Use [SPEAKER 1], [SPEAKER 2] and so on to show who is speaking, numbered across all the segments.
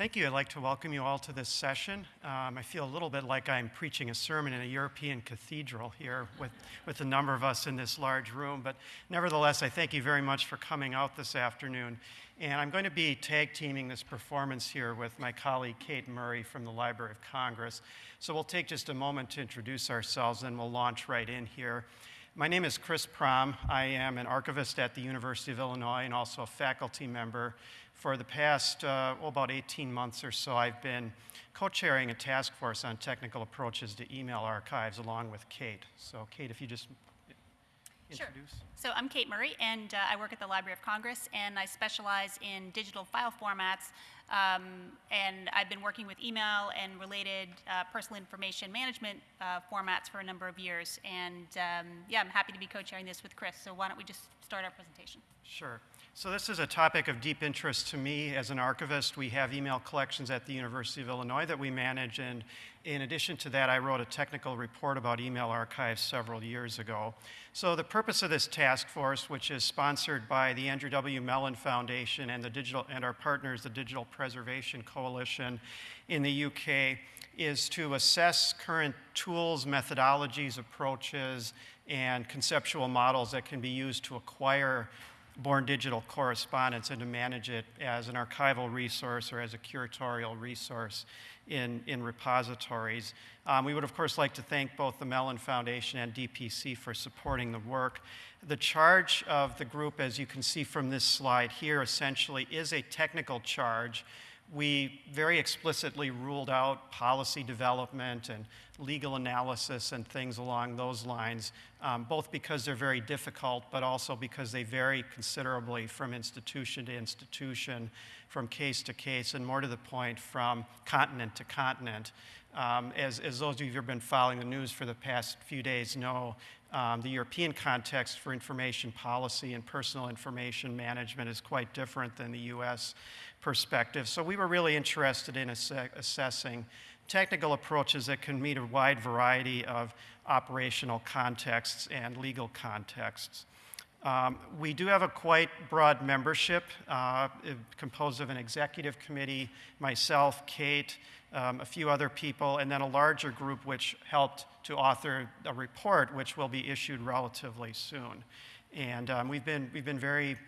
[SPEAKER 1] Thank you. I'd like to welcome you all to this session. Um, I feel a little bit like I'm preaching a sermon in a European cathedral here with, with a number of us in this large room. But nevertheless, I thank you very much for coming out this afternoon. And I'm going to be tag teaming this performance here with my colleague Kate Murray from the Library of Congress. So we'll take just a moment to introduce ourselves and we'll launch right in here. My name is Chris Prom. I am an archivist at the University of Illinois and also a faculty member for the past, uh, well, about 18 months or so, I've been co-chairing a task force on technical approaches to email archives along with Kate. So Kate, if you just introduce.
[SPEAKER 2] Sure. So I'm Kate Murray, and uh, I work at the Library of Congress, and I specialize in digital file formats. Um, and I've been working with email and related uh, personal information management uh, formats for a number of years. And um, yeah, I'm happy to be co-chairing this with Chris. So why don't we just start our presentation?
[SPEAKER 1] Sure. So this is a topic of deep interest to me as an archivist. We have email collections at the University of Illinois that we manage, and in addition to that, I wrote a technical report about email archives several years ago. So the purpose of this task force, which is sponsored by the Andrew W. Mellon Foundation and, the digital, and our partners, the Digital Preservation Coalition in the UK, is to assess current tools, methodologies, approaches, and conceptual models that can be used to acquire born digital correspondence and to manage it as an archival resource or as a curatorial resource in, in repositories. Um, we would, of course, like to thank both the Mellon Foundation and DPC for supporting the work. The charge of the group, as you can see from this slide here, essentially is a technical charge we very explicitly ruled out policy development and legal analysis and things along those lines, um, both because they're very difficult, but also because they vary considerably from institution to institution, from case to case, and more to the point, from continent to continent. Um, as, as those of you who have been following the news for the past few days know, um, the European context for information policy and personal information management is quite different than the US perspective. So we were really interested in ass assessing technical approaches that can meet a wide variety of operational contexts and legal contexts. Um, we do have a quite broad membership uh, composed of an executive committee, myself, Kate, um, a few other people, and then a larger group which helped to author a report which will be issued relatively soon. And um, we've, been, we've been very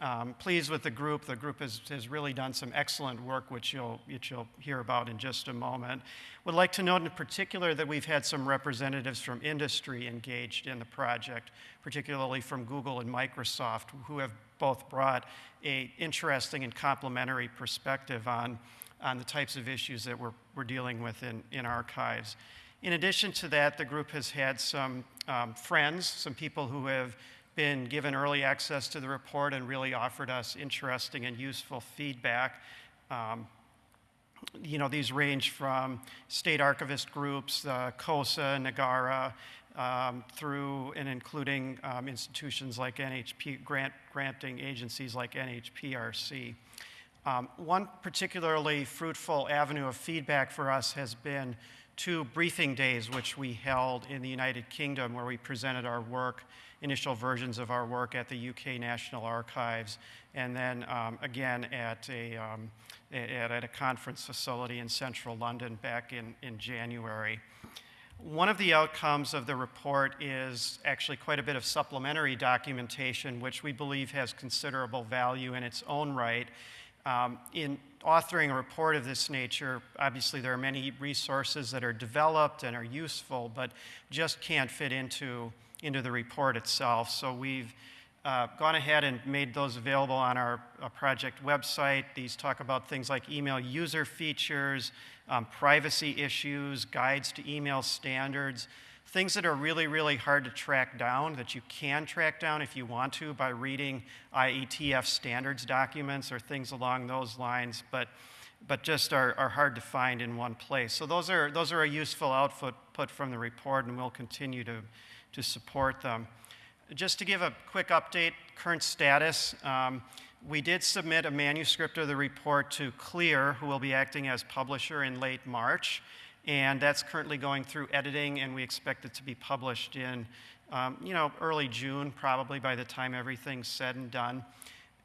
[SPEAKER 1] um, pleased with the group. The group has, has really done some excellent work, which you'll, which you'll hear about in just a moment. Would like to note in particular that we've had some representatives from industry engaged in the project, particularly from Google and Microsoft, who have both brought a interesting and complementary perspective on, on the types of issues that we're, we're dealing with in, in archives. In addition to that, the group has had some um, friends, some people who have been given early access to the report and really offered us interesting and useful feedback. Um, you know, these range from state archivist groups, uh, COSA, NAGARA, um, through and including um, institutions like NHP, grant, granting agencies like NHPRC. Um, one particularly fruitful avenue of feedback for us has been two briefing days which we held in the United Kingdom where we presented our work initial versions of our work at the UK National Archives, and then um, again at a, um, at, at, a conference facility in central London back in, in January. One of the outcomes of the report is actually quite a bit of supplementary documentation, which we believe has considerable value in its own right. Um, in authoring a report of this nature, obviously there are many resources that are developed and are useful, but just can't fit into into the report itself. So we've uh, gone ahead and made those available on our uh, project website. These talk about things like email user features, um, privacy issues, guides to email standards, things that are really, really hard to track down that you can track down if you want to by reading IETF standards documents or things along those lines, but, but just are, are hard to find in one place. So those are, those are a useful output put from the report, and we'll continue to to support them. Just to give a quick update, current status, um, we did submit a manuscript of the report to CLIR, who will be acting as publisher in late March, and that's currently going through editing, and we expect it to be published in, um, you know, early June, probably by the time everything's said and done.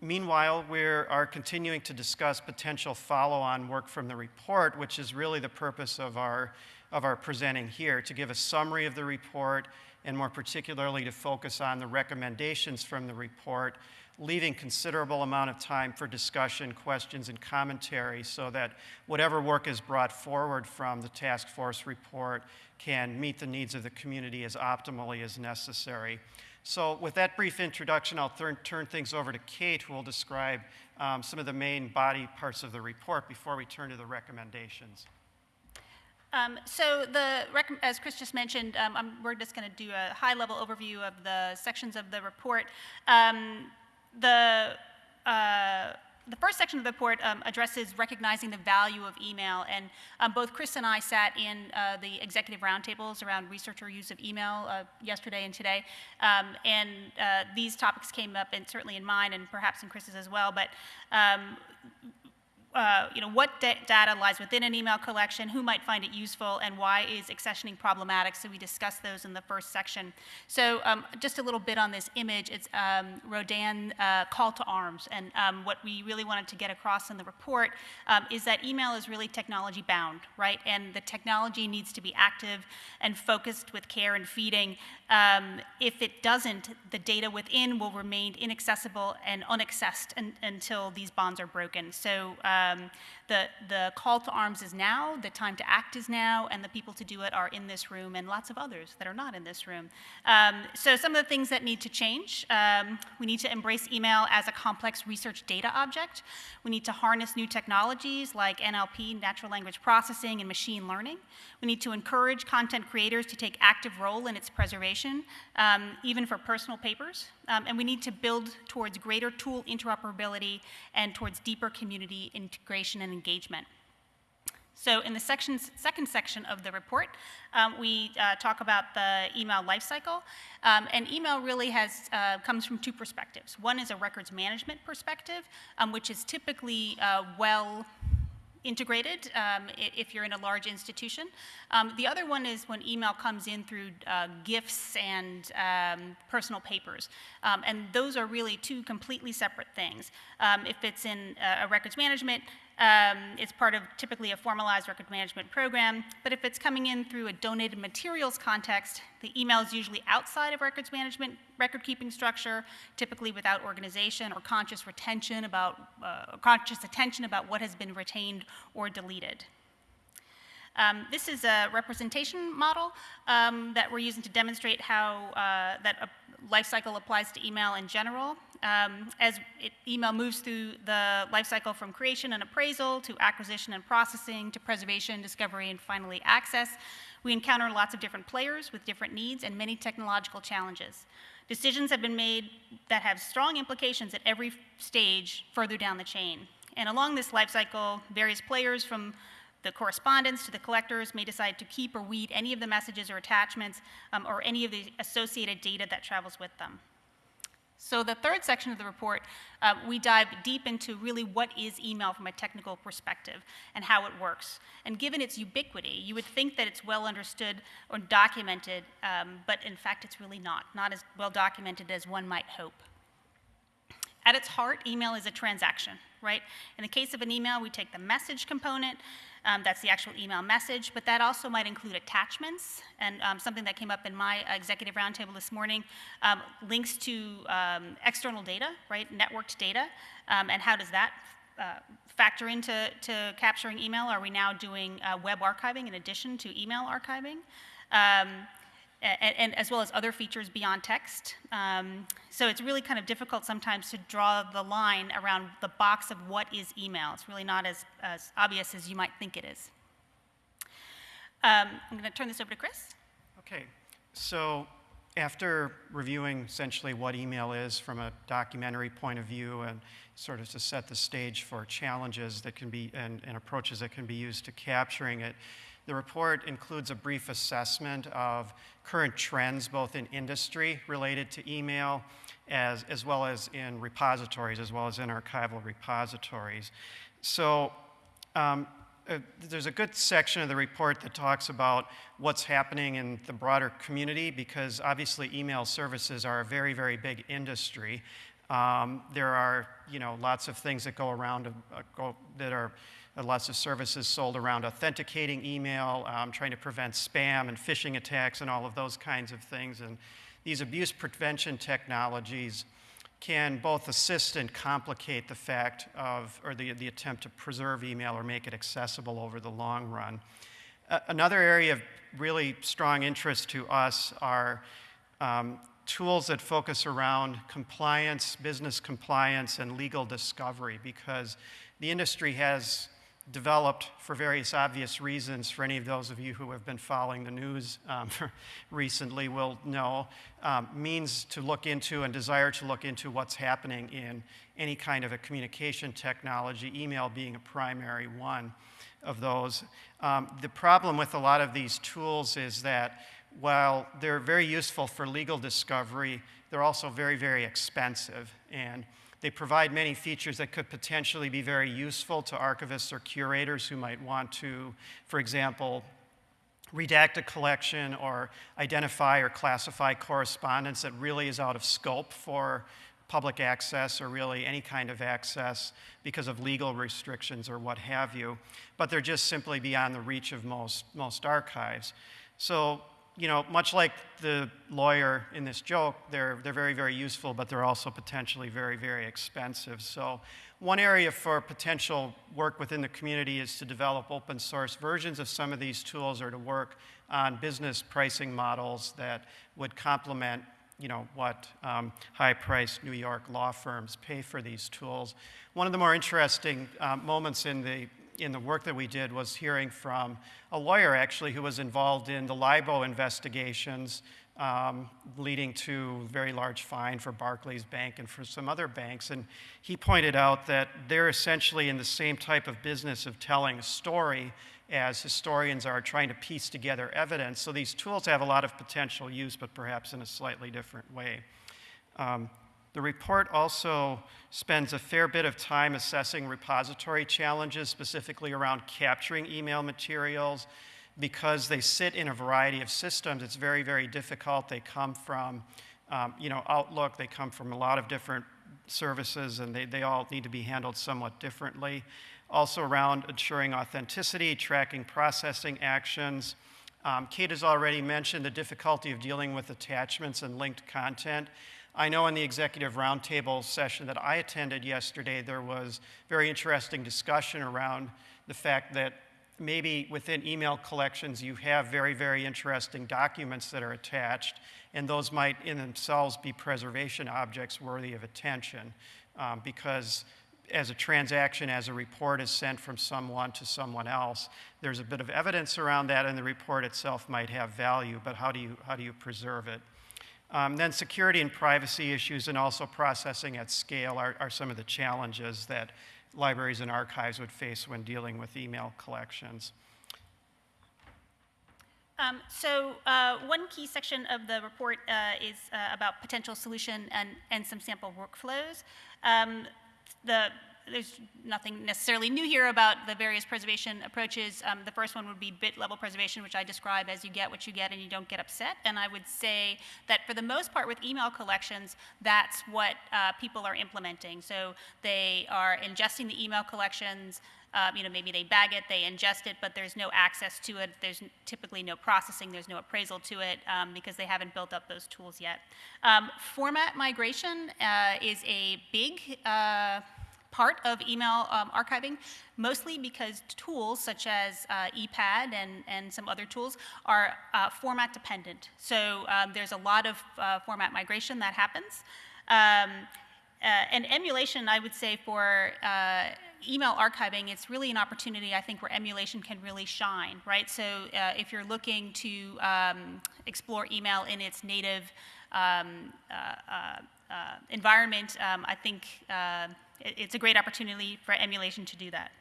[SPEAKER 1] Meanwhile, we are continuing to discuss potential follow-on work from the report, which is really the purpose of our, of our presenting here, to give a summary of the report and more particularly to focus on the recommendations from the report, leaving considerable amount of time for discussion, questions, and commentary so that whatever work is brought forward from the task force report can meet the needs of the community as optimally as necessary. So with that brief introduction, I'll turn, turn things over to Kate, who will describe um, some of the main body parts of the report before we turn to the recommendations.
[SPEAKER 2] Um, so the, as Chris just mentioned, um, we're just going to do a high-level overview of the sections of the report. Um, the uh, the first section of the report um, addresses recognizing the value of email, and um, both Chris and I sat in uh, the executive roundtables around researcher use of email uh, yesterday and today, um, and uh, these topics came up, and certainly in mine, and perhaps in Chris's as well. But uh, you know, what da data lies within an email collection, who might find it useful, and why is accessioning problematic. So we discussed those in the first section. So um, just a little bit on this image. It's um, Rodin uh, call to arms. And um, what we really wanted to get across in the report um, is that email is really technology bound, right? And the technology needs to be active and focused with care and feeding. Um, if it doesn't, the data within will remain inaccessible and unaccessed until these bonds are broken. So uh, um, the, the call to arms is now, the time to act is now, and the people to do it are in this room and lots of others that are not in this room. Um, so some of the things that need to change, um, we need to embrace email as a complex research data object. We need to harness new technologies like NLP, natural language processing, and machine learning. We need to encourage content creators to take active role in its preservation, um, even for personal papers. Um, and we need to build towards greater tool interoperability and towards deeper community integration and engagement. So in the sections, second section of the report, um, we uh, talk about the email lifecycle. Um, and email really has, uh, comes from two perspectives. One is a records management perspective, um, which is typically uh, well integrated um, if you're in a large institution. Um, the other one is when email comes in through uh, gifts and um, personal papers. And those are really two completely separate things. If it's in a records management, um, it's part of typically a formalized record management program, but if it's coming in through a donated materials context, the email is usually outside of records management record keeping structure, typically without organization or conscious retention about, uh, conscious attention about what has been retained or deleted. Um, this is a representation model um, that we're using to demonstrate how uh, that a life cycle applies to email in general. Um, as it, email moves through the life cycle from creation and appraisal to acquisition and processing to preservation, discovery, and finally access, we encounter lots of different players with different needs and many technological challenges. Decisions have been made that have strong implications at every stage further down the chain. And along this life cycle, various players from the correspondents to the collectors may decide to keep or weed any of the messages or attachments um, or any of the associated data that travels with them. So the third section of the report, uh, we dive deep into really what is email from a technical perspective and how it works. And given its ubiquity, you would think that it's well understood or documented, um, but in fact it's really not, not as well documented as one might hope. At its heart, email is a transaction, right? In the case of an email, we take the message component, um, that's the actual email message, but that also might include attachments and um, something that came up in my executive roundtable this morning, um, links to um, external data, right, networked data, um, and how does that uh, factor into to capturing email? Are we now doing uh, web archiving in addition to email archiving? And, and, as well as other features beyond text. Um, so it's really kind of difficult sometimes to draw the line around the box of what is email. It's really not as, as obvious as you might think it is. Um, I'm going to turn this over to Chris.
[SPEAKER 1] Okay, so after reviewing essentially what email is from a documentary point of view and sort of to set the stage for challenges that can be and, and approaches that can be used to capturing it, the report includes a brief assessment of current trends both in industry related to email as, as well as in repositories, as well as in archival repositories. So um, uh, there's a good section of the report that talks about what's happening in the broader community because obviously email services are a very, very big industry. Um, there are, you know, lots of things that go around, uh, go, that are lots of services sold around authenticating email, um, trying to prevent spam and phishing attacks and all of those kinds of things. And these abuse prevention technologies can both assist and complicate the fact of, or the, the attempt to preserve email or make it accessible over the long run. Uh, another area of really strong interest to us are um, tools that focus around compliance, business compliance, and legal discovery because the industry has developed for various obvious reasons. For any of those of you who have been following the news um, recently will know um, means to look into and desire to look into what's happening in any kind of a communication technology. Email being a primary one of those. Um, the problem with a lot of these tools is that while they're very useful for legal discovery they're also very very expensive. And they provide many features that could potentially be very useful to archivists or curators who might want to, for example, redact a collection or identify or classify correspondence that really is out of scope for public access or really any kind of access because of legal restrictions or what have you. But they're just simply beyond the reach of most, most archives. So you know, much like the lawyer in this joke, they're, they're very, very useful, but they're also potentially very, very expensive. So one area for potential work within the community is to develop open source versions of some of these tools or to work on business pricing models that would complement you know, what um, high-priced New York law firms pay for these tools. One of the more interesting uh, moments in the in the work that we did was hearing from a lawyer actually who was involved in the LIBOR investigations um, leading to a very large fine for Barclays Bank and for some other banks. And he pointed out that they're essentially in the same type of business of telling a story as historians are trying to piece together evidence. So these tools have a lot of potential use, but perhaps in a slightly different way. Um, the report also spends a fair bit of time assessing repository challenges, specifically around capturing email materials. Because they sit in a variety of systems, it's very, very difficult. They come from, um, you know, Outlook, they come from a lot of different services, and they, they all need to be handled somewhat differently. Also around ensuring authenticity, tracking processing actions. Um, Kate has already mentioned the difficulty of dealing with attachments and linked content. I know in the executive roundtable session that I attended yesterday, there was very interesting discussion around the fact that maybe within email collections you have very, very interesting documents that are attached, and those might in themselves be preservation objects worthy of attention um, because as a transaction, as a report is sent from someone to someone else, there's a bit of evidence around that, and the report itself might have value, but how do you, how do you preserve it? Um, then security and privacy issues and also processing at scale are, are, some of the challenges that libraries and archives would face when dealing with email collections.
[SPEAKER 2] Um, so uh, one key section of the report uh, is uh, about potential solution and, and some sample workflows. Um, the there's nothing necessarily new here about the various preservation approaches. Um, the first one would be bit level preservation, which I describe as you get what you get and you don't get upset. And I would say that for the most part with email collections, that's what uh, people are implementing. So they are ingesting the email collections, um, you know, maybe they bag it, they ingest it, but there's no access to it. There's typically no processing, there's no appraisal to it um, because they haven't built up those tools yet. Um, format migration uh, is a big uh, part of email um, archiving, mostly because tools such as uh, ePADD and, and some other tools are uh, format dependent. So um, there's a lot of uh, format migration that happens. Um, uh, and emulation, I would say, for uh, email archiving, it's really an opportunity, I think, where emulation can really shine, right? So uh, if you're looking to um, explore email in its native um, environment, um, I think it's a great opportunity for emulation to do that.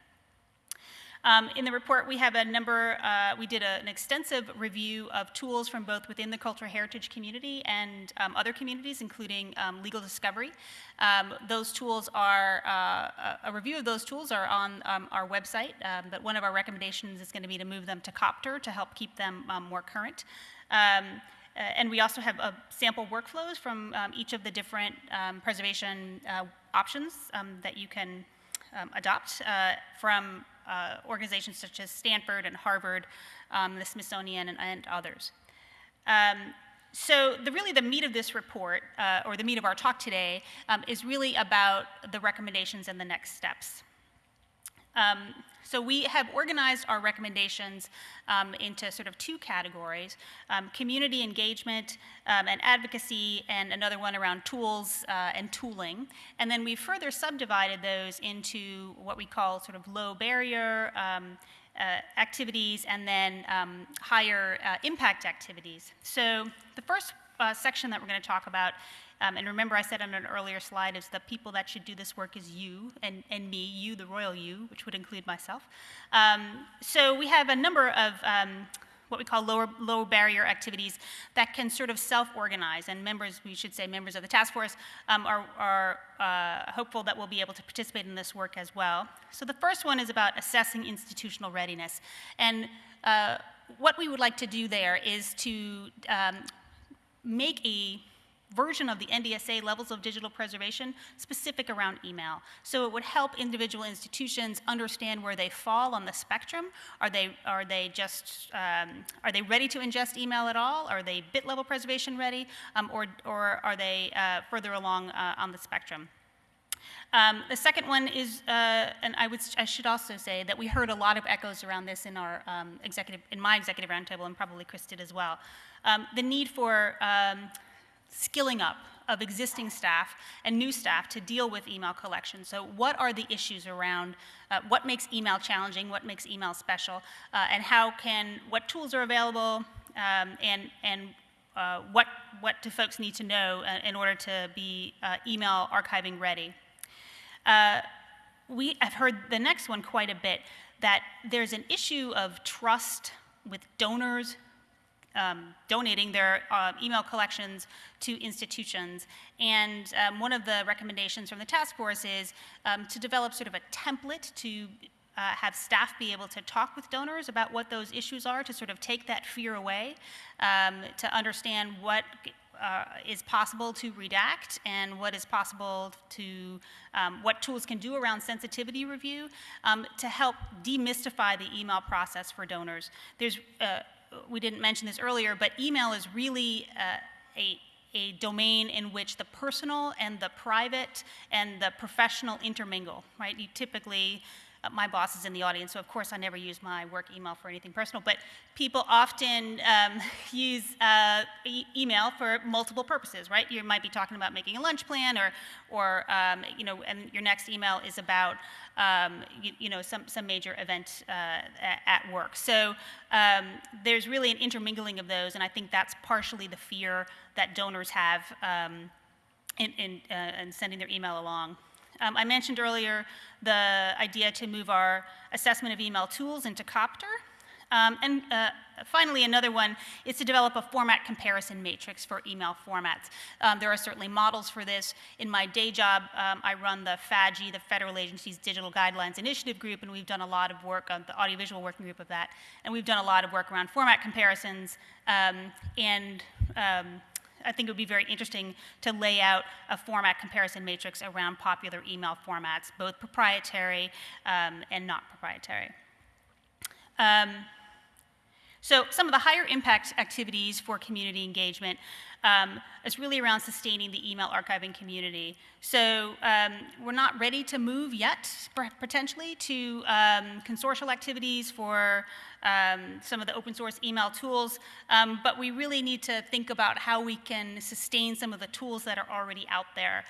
[SPEAKER 2] Um, in the report, we have a number, uh, we did a, an extensive review of tools from both within the cultural heritage community and um, other communities, including um, legal discovery. Um, those tools are, uh, a review of those tools are on um, our website, um, but one of our recommendations is going to be to move them to COPTR to help keep them more current. and we also have uh, sample workflows from each of the different preservation uh, options um, that you can um, adopt uh, from uh, organizations such as Stanford and Harvard, um, the Smithsonian, and, and others. Um, so the, really the meat of this report, uh, or the meat of our talk today, um, is really about the recommendations and the next steps. So we have organized our recommendations um, into sort of two categories, um, community engagement um, and advocacy, and another one around tools uh, and tooling. And then we further subdivided those into what we call sort of low barrier um, uh, activities and then um, higher uh, impact activities. So the first uh, section that we're going to talk about um, and remember, I said on an earlier slide, is the people that should do this work is you and, and me, you, the royal you, which would include myself. Um, so we have a number of um, what we call lower, low barrier activities that can sort of self-organize, and members, we should say members of the task force, um, are, are uh, hopeful that we'll be able to participate in this work as well. So the first one is about assessing institutional readiness. And uh, what we would like to do there is to um, make a version of the NDSA levels of digital preservation specific around email. So it would help individual institutions understand where they fall on the spectrum. Are they, are they just, um, are they ready to ingest email at all? Are they bit level preservation ready? Um, or, or are they uh, further along uh, on the spectrum? Um, the second one is, uh, and I, would, I should also say that we heard a lot of echoes around this in our um, executive, in my executive roundtable, and probably Chris did as well. Um, the need for um, skilling up of existing staff and new staff to deal with email collection. So what are the issues around uh, what makes email challenging, what makes email special, uh, and how can, what tools are available, um, and, and uh, what, what do folks need to know uh, in order to be uh, email archiving ready. Uh, we have heard the next one quite a bit, that there's an issue of trust with donors, um, donating their uh, email collections to institutions. And um, one of the recommendations from the task force is um, to develop sort of a template to uh, have staff be able to talk with donors about what those issues are to sort of take that fear away, um, to understand what uh, is possible to redact and what is possible to, um, what tools can do around sensitivity review um, to help demystify the email process for donors. There's uh, we didn't mention this earlier, but email is really uh, a, a domain in which the personal and the private and the professional intermingle, right? You typically my boss is in the audience, so of course I never use my work email for anything personal, but people often um, use uh, e email for multiple purposes, right? You might be talking about making a lunch plan or, or um, you know, and your next email is about, um, you, you, know, some, some major event uh, at work. So um, there's really an intermingling of those, and I think that's partially the fear that donors have um, in, in, uh, in sending their email along. Um, I mentioned earlier the idea to move our assessment of email tools into COPTR. Um, and uh, finally, another one is to develop a format comparison matrix for email formats. Um, there are certainly models for this. In my day job, um, I run the FADGI, the Federal Agencies Digital Guidelines Initiative Group, and we've done a lot of work on the audiovisual working group of that. And we've done a lot of work around format comparisons um, and um, I think it would be very interesting to lay out a format comparison matrix around popular email formats, both proprietary um, and not proprietary. Um, so some of the higher impact activities for community engagement um, is really around sustaining the email archiving community. So um, we're not ready to move yet, potentially, to um, consortial activities for um, some of the open source email tools, um, but we really need to think about how we can sustain some of the tools that are already out there.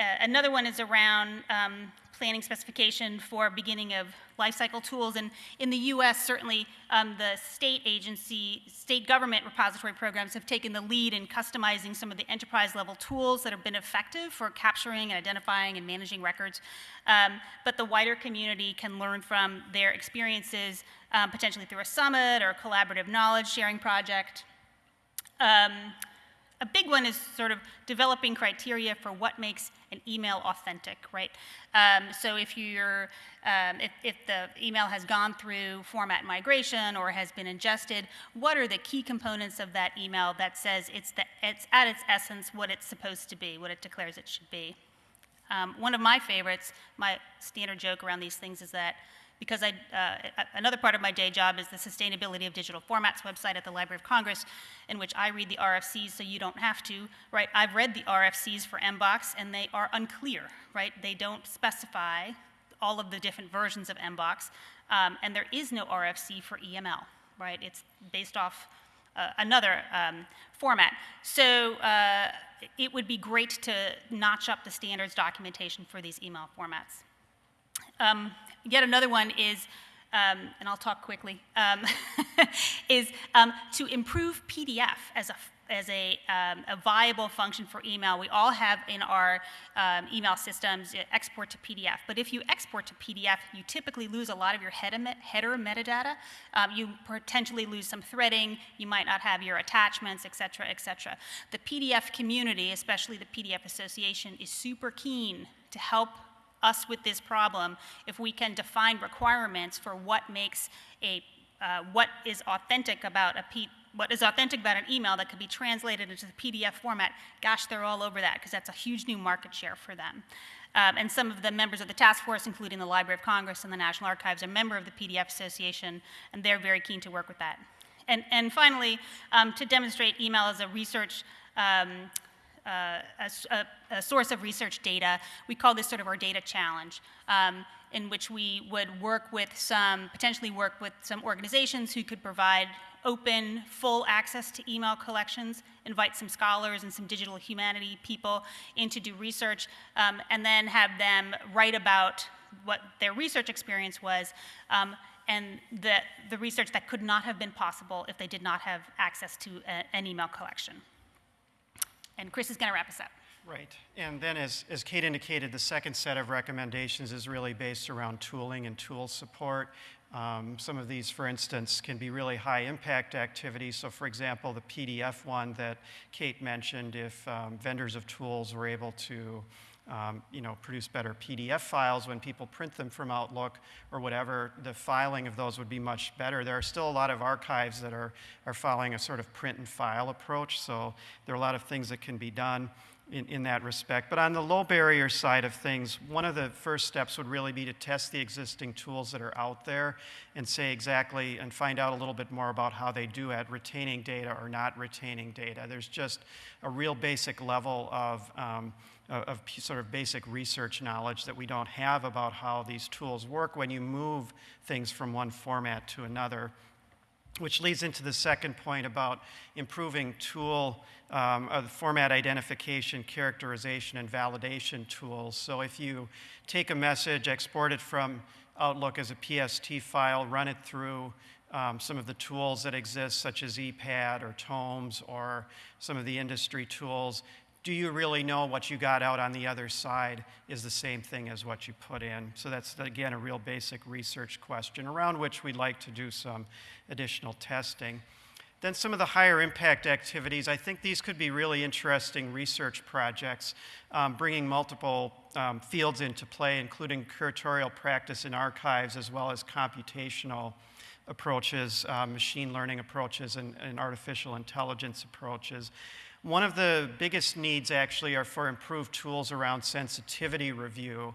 [SPEAKER 2] Uh, another one is around um, planning specification for beginning of lifecycle tools. And in the US, certainly um, the state agency, state government repository programs have taken the lead in customizing some of the enterprise level tools that have been effective for capturing and identifying and managing records. Um, but the wider community can learn from their experiences, um, potentially through a summit or a collaborative knowledge sharing project. Um, a big one is sort of developing criteria for what makes an email authentic, right? Um, so if you're, um, if, if the email has gone through format migration or has been ingested, what are the key components of that email that says it's, the, it's at its essence what it's supposed to be, what it declares it should be? Um, one of my favorites, my standard joke around these things is that because I, uh, another part of my day job is the Sustainability of Digital Formats website at the Library of Congress, in which I read the RFCs so you don't have to, right? I've read the RFCs for MBOX and they are unclear, right? They don't specify all of the different versions of MBOX, um, and there is no RFC for EML, right? It's based off uh, another um, format. So uh, it would be great to notch up the standards documentation for these email formats. Um, yet another one is, um, and I'll talk quickly, um, is um, to improve PDF as a as a, um, a, viable function for email. We all have in our um, email systems uh, export to PDF. But if you export to PDF, you typically lose a lot of your header, header metadata. Um, you potentially lose some threading. You might not have your attachments, et cetera, et cetera. The PDF community, especially the PDF Association, is super keen to help us with this problem if we can define requirements for what makes a uh, what is authentic about a P what is authentic about an email that could be translated into the PDF format, gosh, they're all over that because that's a huge new market share for them. Um, and some of the members of the task force, including the Library of Congress and the National Archives, are member of the PDF Association, and they're very keen to work with that. And, and finally, um, to demonstrate email as a research um, uh, a, a, source of research data. We call this sort of our data challenge, um, in which we would work with some, potentially work with some organizations who could provide open, full access to email collections, invite some scholars and some digital humanity people in to do research, um, and then have them write about what their research experience was, um, and the, the research that could not have been possible if they did not have access to a, an email collection. And Chris is going to wrap us up.
[SPEAKER 1] Right. And then, as, as Kate indicated, the second set of recommendations is really based around tooling and tool support. Um, some of these, for instance, can be really high impact activities. So, for example, the PDF one that Kate mentioned, if um, vendors of tools were able to um, you know, produce better PDF files when people print them from Outlook or whatever, the filing of those would be much better. There are still a lot of archives that are, are following a sort of print and file approach, so there are a lot of things that can be done in, in that respect. But on the low barrier side of things, one of the first steps would really be to test the existing tools that are out there and say exactly and find out a little bit more about how they do at retaining data or not retaining data. There's just a real basic level of um, of sort of basic research knowledge that we don't have about how these tools work when you move things from one format to another. Which leads into the second point about improving tool um, uh, format identification, characterization, and validation tools. So if you take a message, export it from Outlook as a PST file, run it through um, some of the tools that exist, such as ePADD or Tomes or some of the industry tools, do you really know what you got out on the other side is the same thing as what you put in? So that's, again, a real basic research question around which we'd like to do some additional testing. Then some of the higher impact activities, I think these could be really interesting research projects, um, bringing multiple um, fields into play, including curatorial practice in archives as well as computational approaches, uh, machine learning approaches, and, and artificial intelligence approaches. One of the biggest needs actually are for improved tools around sensitivity review.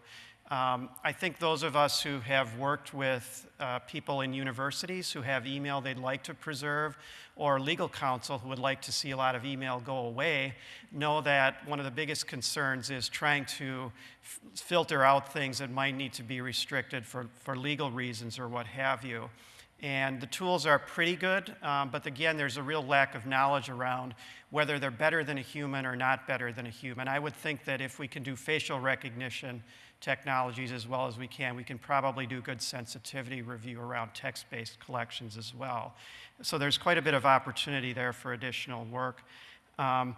[SPEAKER 1] Um, I think those of us who have worked with uh, people in universities who have email they'd like to preserve, or legal counsel who would like to see a lot of email go away, know that one of the biggest concerns is trying to filter out things that might need to be restricted for, for legal reasons or what have you. And the tools are pretty good, um, but again, there's a real lack of knowledge around whether they're better than a human or not better than a human. I would think that if we can do facial recognition technologies as well as we can, we can probably do good sensitivity review around text based collections as well. So there's quite a bit of opportunity there for additional work. Um,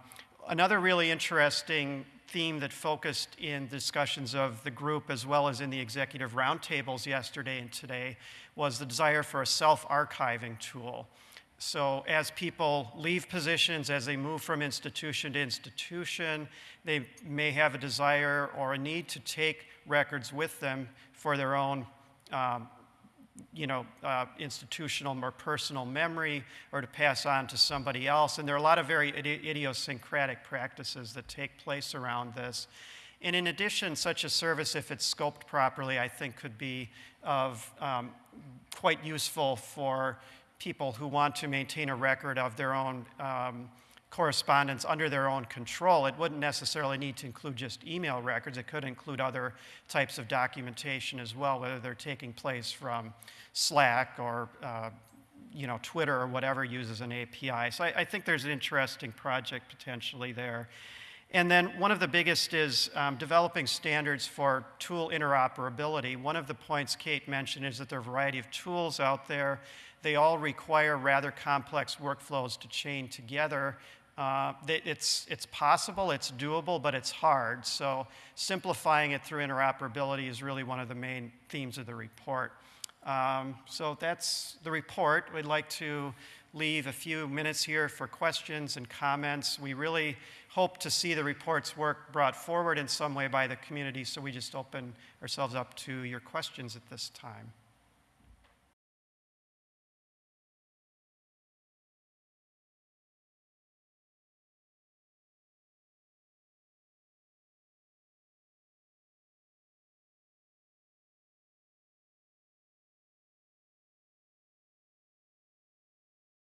[SPEAKER 1] another really interesting theme that focused in discussions of the group as well as in the executive roundtables yesterday and today was the desire for a self archiving tool. so as people leave positions, as they move from institution to institution, they may have a desire or a need to take records with them for their own um, you know, uh, institutional or personal memory or to pass on to somebody else. And there are a lot of very idi- idiosyncratic practices that take place around this. And in addition, such a service, if it's scoped properly, I think could be of um, quite useful for people who want to maintain a record of their own um, correspondence under their own control. It wouldn't necessarily need to include just email records. It could include other types of documentation as well, whether they're taking place from Slack or uh, you know, Twitter or whatever uses an API. So I, I, think there's an interesting project potentially there. And then one of the biggest is um, developing standards for tool interoperability. One of the points Kate mentioned is that there are a variety of tools out there. They all require rather complex workflows to chain together. Uh, it's, it's possible, it's doable, but it's hard. So simplifying it through interoperability is really one of the main themes of the report. Um, so that's the report. We'd like to leave a few minutes here for questions and comments. We really hope to see the report's work brought forward in some way by the community, so we just open ourselves up to your questions at this time.